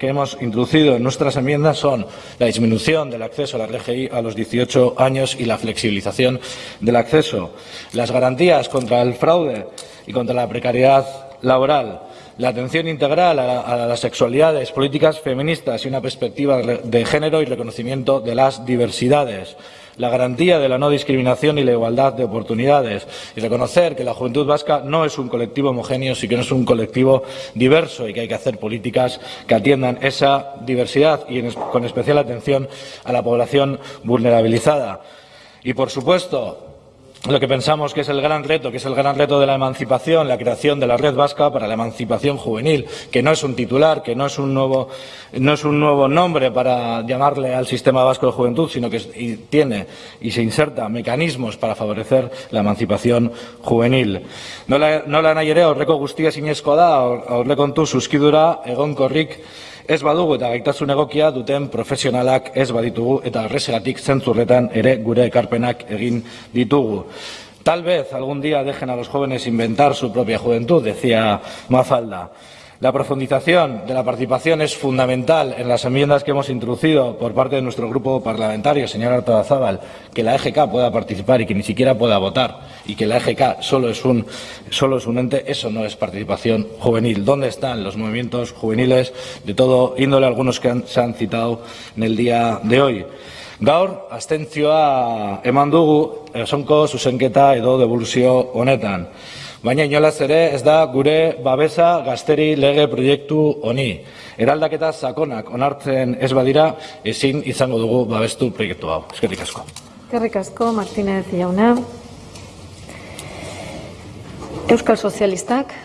que hemos introducido en nuestras enmiendas son la disminución del acceso a la RGI a los 18 años y la flexibilización del acceso, las garantías contra el fraude y contra la precariedad laboral, la atención integral a, las sexualidades, políticas feministas y una perspectiva de género y reconocimiento de las diversidades la garantía de la no discriminación y la igualdad de oportunidades y reconocer que la juventud vasca no es un colectivo homogéneo, sino que es un colectivo diverso y que hay que hacer políticas que atiendan esa diversidad y con especial atención a la población vulnerabilizada. Y, por supuesto, lo que pensamos que es el gran reto, que es el gran reto de la emancipación, la creación de la red vasca para la emancipación juvenil, que no es un titular, que no es un nuevo, no nombre para llamarle al sistema vasco de juventud, sino que tiene y se inserta mecanismos para favorecer la emancipación juvenil. Nola, nola nahi ere, horreko guztia sinezkoa da, aurrekontu suskidura egonkorrik ez badugu eta gaitasun egokia duten profesionalak ez baditugu eta horrezegatik zentzurretan ere gure ekarpenak egin ditugu. Tal vez algún día dejen a los jóvenes inventar su propia juventud, decía Mafalda. La profundización de la participación es fundamental en las enmiendas que hemos introducido por parte de nuestro grupo parlamentario, señor Artodazábal, que la EGK pueda participar y que ni siquiera pueda votar y que la EGK solo es, un, solo es un ente, eso no es participación juvenil. ¿Dónde están los movimientos juveniles de todo índole, algunos que se han citado en el día de hoy? Gaur, abstentzioa eman dugu, esonko zuzenketa edo devoluzio honetan. Baina inolaz ere ez da gure babesa gazteri lege proiektu honi. Eraldaketa sakonak onartzen ez badira ezin izango dugu babestu proiektu hau. Eskerrik asko. Eskerrik asko Martínez jauna. Euskal Sozialistak